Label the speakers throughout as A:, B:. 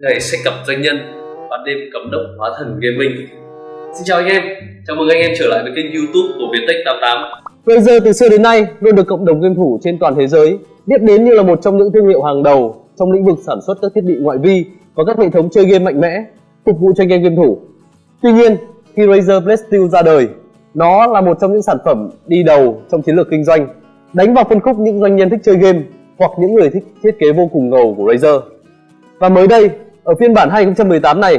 A: ngày sách cặp doanh nhân ban đêm cấm đốc hóa thần gaming xin chào anh em chào mừng anh em trở lại với kênh youtube của viettech 88
B: Razer từ xưa đến nay luôn được cộng đồng game thủ trên toàn thế giới biết đến như là một trong những thương hiệu hàng đầu trong lĩnh vực sản xuất các thiết bị ngoại vi và các hệ thống chơi game mạnh mẽ phục vụ cho anh em game thủ. Tuy nhiên, khi Razer Blade Steel ra đời, nó là một trong những sản phẩm đi đầu trong chiến lược kinh doanh, đánh vào phân khúc những doanh nhân thích chơi game hoặc những người thích thiết kế vô cùng ngầu của Razer. Và mới đây, ở phiên bản 2018 này,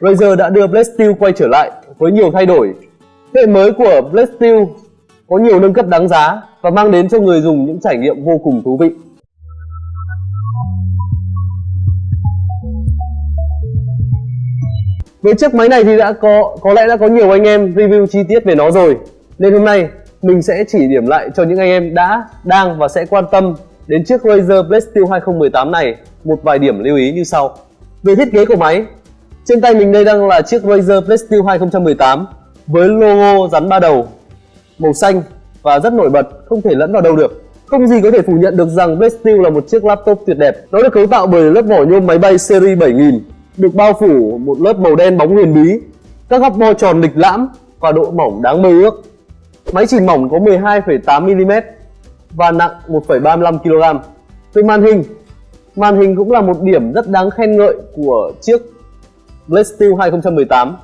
B: Razer đã đưa Blade Steel quay trở lại với nhiều thay đổi. Hệ mới của Blade Steel có nhiều nâng cấp đáng giá và mang đến cho người dùng những trải nghiệm vô cùng thú vị. Với chiếc máy này thì đã có có lẽ đã có nhiều anh em review chi tiết về nó rồi. Nên hôm nay mình sẽ chỉ điểm lại cho những anh em đã, đang và sẽ quan tâm đến chiếc Razer Blade Steel 2018 này một vài điểm lưu ý như sau. Về thiết kế của máy, trên tay mình đây đang là chiếc Razer Blade 2018 với logo rắn ba đầu màu xanh và rất nổi bật, không thể lẫn vào đâu được. Không gì có thể phủ nhận được rằng Blade là một chiếc laptop tuyệt đẹp. Nó được cấu tạo bởi lớp vỏ nhôm máy bay series 7000, được bao phủ một lớp màu đen bóng huyền bí, các góc bo tròn lịch lãm và độ mỏng đáng mơ ước. Máy chỉ mỏng có 12,8mm và nặng 1,35 kg. Về màn hình, màn hình cũng là một điểm rất đáng khen ngợi của chiếc Blade Steel 2018.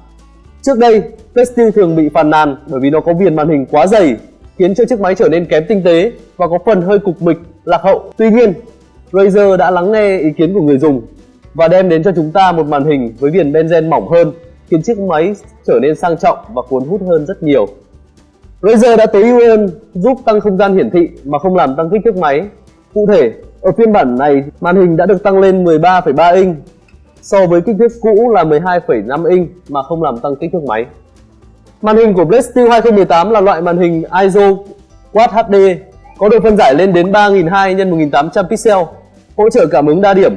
B: Trước đây, Blade Steel thường bị phàn nàn bởi vì nó có viền màn hình quá dày, khiến cho chiếc máy trở nên kém tinh tế và có phần hơi cục mịch, lạc hậu. Tuy nhiên, Razer đã lắng nghe ý kiến của người dùng và đem đến cho chúng ta một màn hình với viền benzen mỏng hơn, khiến chiếc máy trở nên sang trọng và cuốn hút hơn rất nhiều. Razer đã tối ưu hơn giúp tăng không gian hiển thị mà không làm tăng kích thước máy. Cụ thể, ở phiên bản này, màn hình đã được tăng lên 13,3 inch so với kích thước cũ là 12,5 inch mà không làm tăng kích thước máy. Màn hình của Blade Steel 2018 là loại màn hình ISO Quad HD có độ phân giải lên đến 3200 x 1800 pixel, hỗ trợ cảm ứng đa điểm,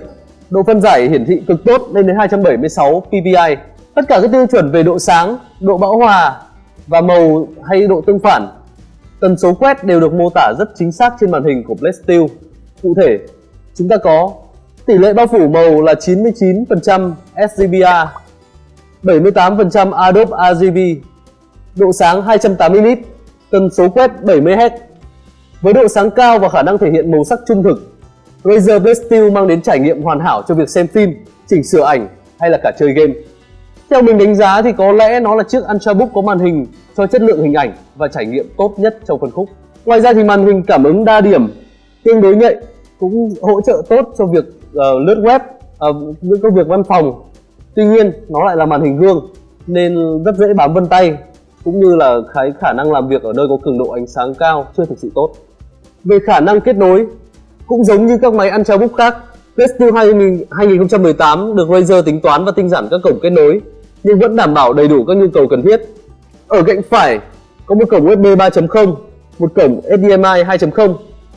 B: độ phân giải hiển thị cực tốt lên đến 276 ppi. Tất cả các tiêu chuẩn về độ sáng, độ bão hòa và màu hay độ tương phản, tần số quét đều được mô tả rất chính xác trên màn hình của Blade Steel. Cụ thể, chúng ta có tỷ lệ bao phủ màu là 99% sGBA, 78% Adobe RGB, độ sáng 280 nit, tần số quét 70 Hz. Với độ sáng cao và khả năng thể hiện màu sắc trung thực, Razer Blade Steel mang đến trải nghiệm hoàn hảo cho việc xem phim, chỉnh sửa ảnh hay là cả chơi game. Theo mình đánh giá thì có lẽ nó là chiếc Ultrabook có màn hình cho chất lượng hình ảnh và trải nghiệm tốt nhất trong phân khúc. Ngoài ra thì màn hình cảm ứng đa điểm tương đối nhạy cũng hỗ trợ tốt cho việc uh, lướt web, uh, những công việc văn phòng. Tuy nhiên nó lại là màn hình gương nên rất dễ bám vân tay cũng như là cái khả năng làm việc ở nơi có cường độ ánh sáng cao chưa thực sự tốt. Về khả năng kết nối cũng giống như các máy Ultrabook khác, Rescue 2018 được Razer tính toán và tinh giản các cổng kết nối nhưng vẫn đảm bảo đầy đủ các nhu cầu cần thiết. Ở cạnh phải có một cổng USB 3.0, một cổng HDMI 2.0.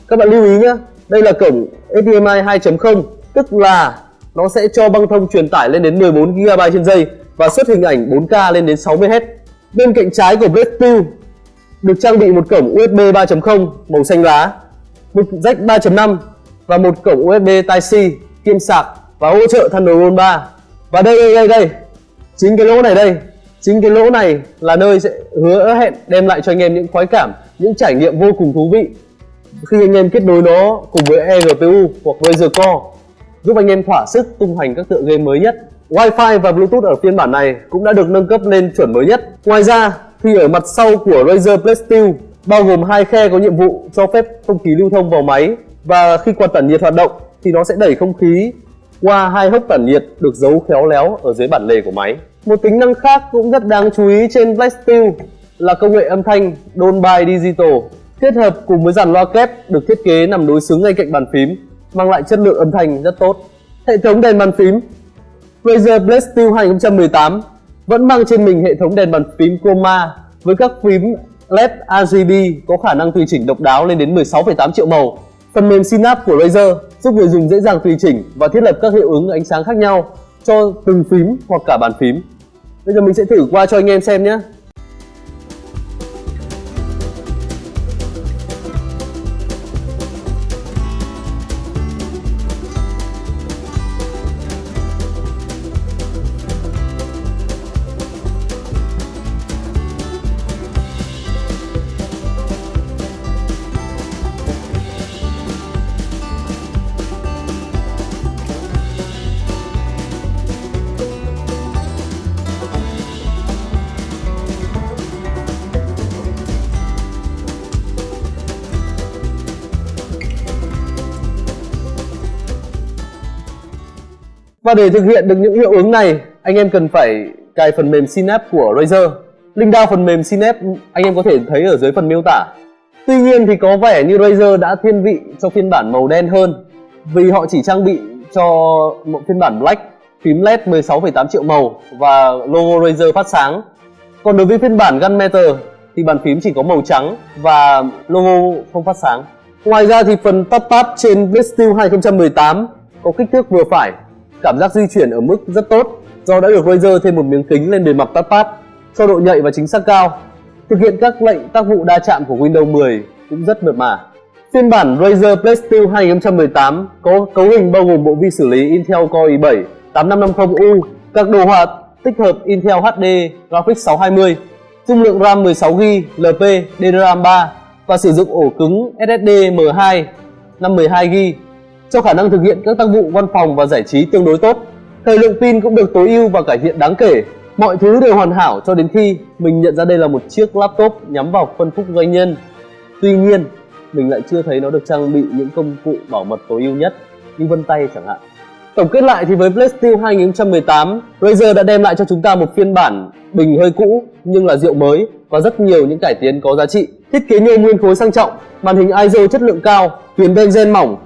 B: Các bạn lưu ý nhé, đây là cổng HDMI 2.0, tức là nó sẽ cho băng thông truyền tải lên đến 14 GB trên giây và xuất hình ảnh 4K lên đến 60 Hz. Bên cạnh trái của Blade Steel được trang bị một cổng USB 3.0 màu xanh lá, một jack 3.5 và một cổng USB Type-C kiêm sạc và hỗ trợ Thunderbolt 3. Và đây đây đây đây, chính cái lỗ này đây, chính cái lỗ này là nơi sẽ hứa hẹn đem lại cho anh em những khoái cảm, những trải nghiệm vô cùng thú vị khi anh em kết nối nó cùng với eGPU hoặc Razer Core, giúp anh em thỏa sức tung hoành các tựa game mới nhất. Wi-Fi và Bluetooth ở phiên bản này cũng đã được nâng cấp lên chuẩn mới nhất. Ngoài ra, thì ở mặt sau của Razer Blade Steel bao gồm hai khe có nhiệm vụ cho phép không khí lưu thông vào máy, và khi quạt tản nhiệt hoạt động thì nó sẽ đẩy không khí qua hai hốc tản nhiệt được giấu khéo léo ở dưới bản lề của máy. Một tính năng khác cũng rất đáng chú ý trên Blade Steel là công nghệ âm thanh Dolby Digital kết hợp cùng với dàn loa kép được thiết kế nằm đối xứng ngay cạnh bàn phím mang lại chất lượng âm thanh rất tốt. Hệ thống đèn bàn phím Razer Blade Steel 2018 vẫn mang trên mình hệ thống đèn bàn phím Chroma với các phím LED RGB có khả năng tùy chỉnh độc đáo lên đến 16,8 triệu màu. Phần mềm Synapse của Razer giúp người dùng dễ dàng tùy chỉnh và thiết lập các hiệu ứng ánh sáng khác nhau cho từng phím hoặc cả bàn phím. Bây giờ mình sẽ thử qua cho anh em xem nhé. Và để thực hiện được những hiệu ứng này, anh em cần phải cài phần mềm Synapse của Razer. Link down phần mềm Synapse anh em có thể thấy ở dưới phần miêu tả. Tuy nhiên thì có vẻ như Razer đã thiên vị cho phiên bản màu đen hơn vì họ chỉ trang bị cho một phiên bản Black phím LED 16,8 triệu màu và logo Razer phát sáng. Còn đối với phiên bản Gunmetal thì bàn phím chỉ có màu trắng và logo không phát sáng. Ngoài ra thì phần touchpad trên Blacksteel 2018 có kích thước vừa phải, cảm giác di chuyển ở mức rất tốt do đã được laser thêm một miếng kính lên bề mặt touchpad cho độ nhạy và chính xác cao. Thực hiện các lệnh tác vụ đa chạm của Windows 10 cũng rất mượt mà. Phiên bản Razer Steel 2018 có cấu hình bao gồm bộ vi xử lý Intel Core i7 8550U, các đồ họa tích hợp Intel HD Graphics 620, dung lượng RAM 16GB, LP, DDR3 và sử dụng ổ cứng SSD M2 512GB cho khả năng thực hiện các tác vụ văn phòng và giải trí tương đối tốt. Thời lượng pin cũng được tối ưu và cải thiện đáng kể. Mọi thứ đều hoàn hảo cho đến khi mình nhận ra đây là một chiếc laptop nhắm vào phân khúc doanh nhân. Tuy nhiên, mình lại chưa thấy nó được trang bị những công cụ bảo mật tối ưu nhất như vân tay chẳng hạn. Tổng kết lại thì với Blacksteel 2018, Razer đã đem lại cho chúng ta một phiên bản bình hơi cũ nhưng là rượu mới và rất nhiều những cải tiến có giá trị. Thiết kế nhôm nguyên khối sang trọng, màn hình ISO chất lượng cao, viền benzen mỏng,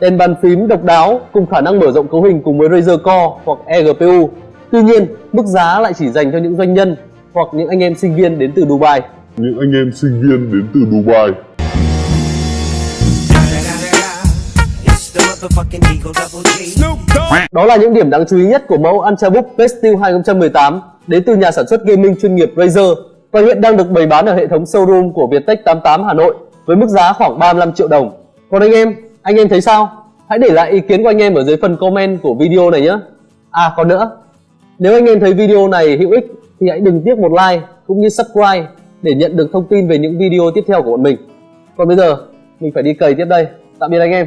B: đèn bàn phím độc đáo cùng khả năng mở rộng cấu hình cùng với Razer Core hoặc eGPU. Tuy nhiên, mức giá lại chỉ dành cho những doanh nhân hoặc những anh em sinh viên đến từ Dubai.
C: Những anh em sinh viên đến từ Dubai.
B: Đó là những điểm đáng chú ý nhất của mẫu Ultrabook Steel 2018 đến từ nhà sản xuất gaming chuyên nghiệp Razer và hiện đang được bày bán ở hệ thống showroom của Viettech 88 Hà Nội với mức giá khoảng 35 triệu đồng. Còn anh em, anh em thấy sao? Hãy để lại ý kiến của anh em ở dưới phần comment của video này nhé. À còn nữa, nếu anh em thấy video này hữu ích thì hãy đừng tiếc một like cũng như subscribe để nhận được thông tin về những video tiếp theo của bọn mình. Còn bây giờ, mình phải đi cày tiếp đây. Tạm biệt anh em.